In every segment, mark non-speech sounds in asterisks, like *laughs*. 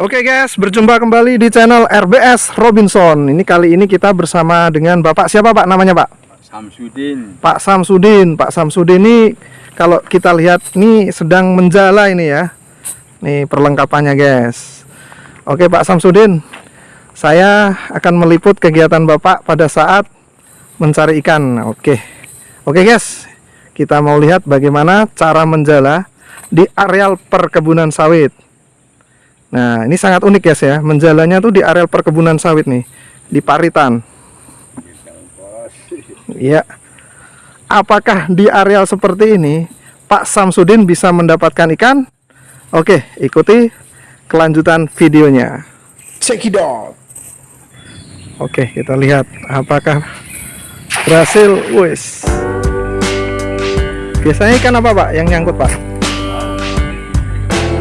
Oke guys, berjumpa kembali di channel RBS Robinson. Ini kali ini kita bersama dengan Bapak siapa Pak namanya Pak? Samsudin. Pak Samsudin. Pak Samsudin ini kalau kita lihat ini sedang menjala ini ya. Nih perlengkapannya guys. Oke Pak Samsudin, saya akan meliput kegiatan Bapak pada saat mencari ikan. Oke. Oke guys, kita mau lihat bagaimana cara menjala di areal perkebunan sawit. Nah, ini sangat unik guys ya. Menjalannya tuh di areal perkebunan sawit nih, di Paritan. Iya. Apakah di areal seperti ini Pak Samsudin bisa mendapatkan ikan? Oke, ikuti kelanjutan videonya. Check it out. Oke, kita lihat apakah berhasil. Wis. Biasanya ikan apa, Pak? Yang nyangkut, Pak?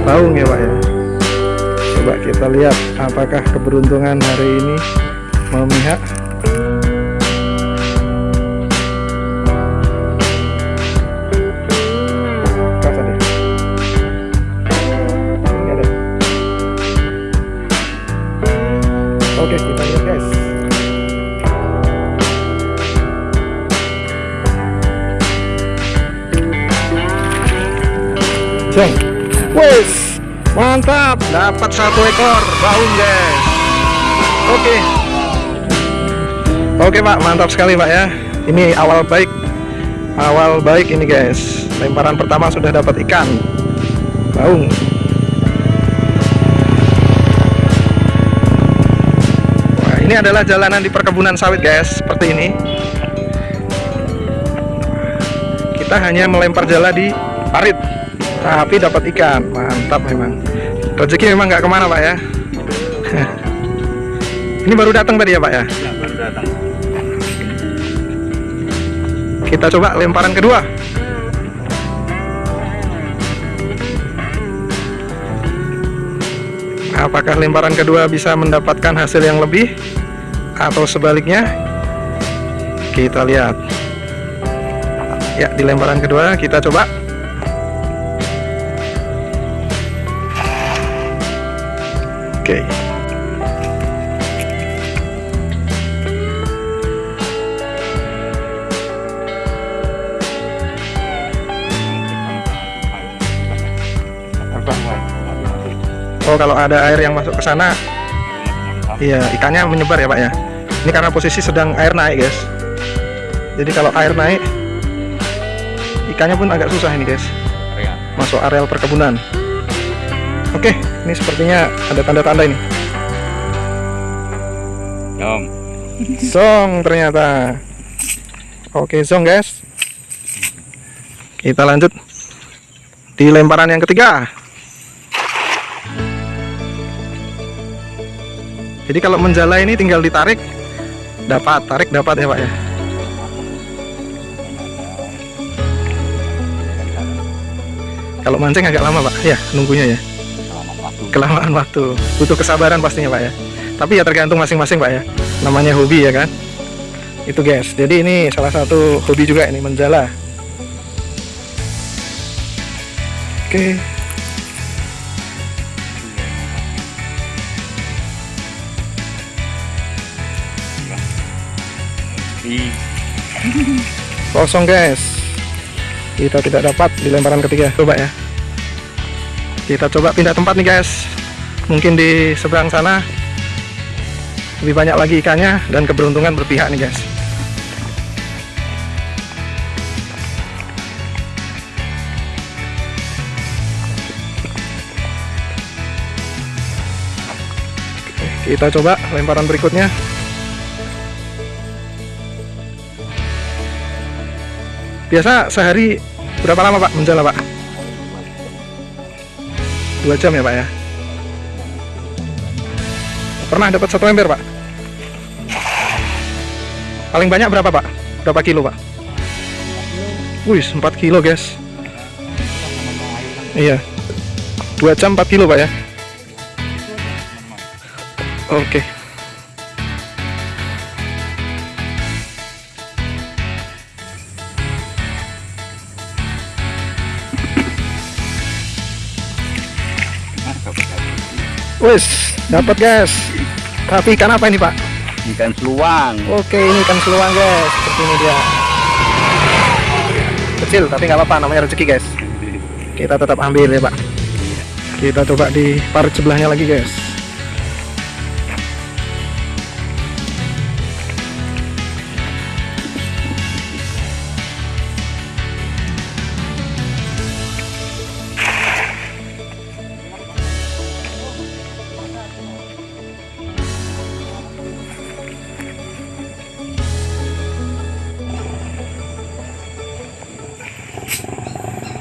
Baung ya, Pak ya. Coba kita lihat apakah keberuntungan hari ini memihak. Oke, kita lihat guys. Wes, mantap, dapat satu ekor baung guys. Oke, oke pak, mantap sekali pak ya. Ini awal baik, awal baik ini guys. Lemparan pertama sudah dapat ikan baung. Wah, ini adalah jalanan di perkebunan sawit guys, seperti ini. Kita hanya melempar jala di parit tapi dapat ikan. Mantap memang. Rezeki memang nggak ke mana pak ya? *laughs* Ini baru datang tadi ya pak ya? Ya, baru datang. kita coba lemparan kedua. Apakah lemparan kedua bisa mendapatkan hasil yang lebih atau sebaliknya? Kita lihat. Ya di lemparan kedua kita coba Oke. Oh, kalau ada air yang masuk ke sana, iya ikannya menyebar ya, Pak ya. Ini karena posisi sedang air naik, guys. Jadi kalau air naik, ikannya pun agak susah ini, guys. Masuk areal perkebunan. Oke, ini sepertinya ada tanda-tanda ini. Om. Song ternyata. Oke, song guys. Kita lanjut di lemparan yang ketiga. Jadi kalau menjala ini tinggal ditarik, dapat, tarik dapat ya Pak ya. Kalau mancing agak lama Pak, ya nunggunya ya. Kelamaan waktu, butuh kesabaran pastinya Pak ya. Tapi ya tergantung masing-masing Pak ya. Namanya hobi ya kan. Itu guys. Jadi ini salah satu hobi juga ini menjala. Oke. Di Kosong guys. Kita tidak dapat di lemparan ketiga. Coba ya. Kita coba pindah tempat nih guys. Mungkin di seberang sana lebih banyak lagi ikannya dan keberuntungan berpihak nih guys. Kita coba lemparan berikutnya. Biasa sehari berapa lama Pak menjala Pak? Dua jam ya Pak ya? Pernah dapat satu ember Pak? Paling banyak berapa Pak? Berapa kilo Pak? Wih 4 kilo guys Iya Dua jam 4 kilo Pak ya? Oke Wis, dapat guys. Tapi ikan apa ini, Pak? Ikan seluang. Oke, ini ikan seluang, guys. Seperti ini dia. Kecil, tapi nggak apa-apa, namanya rezeki, guys. Kita tetap ambil ya, Pak. Kita coba di parit sebelahnya lagi, guys.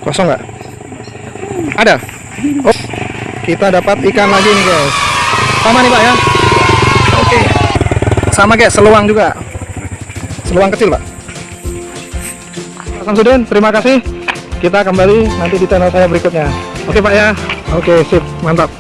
Kosong nggak? Ada? Oh, kita dapat ikan lagi nih guys. Sama nih pak ya? Oke. Sama guys, seluang juga. Seluang kecil pak. Samsudin, terima kasih. Kita kembali nanti di channel saya berikutnya. Oke pak ya? Oke, sip, mantap.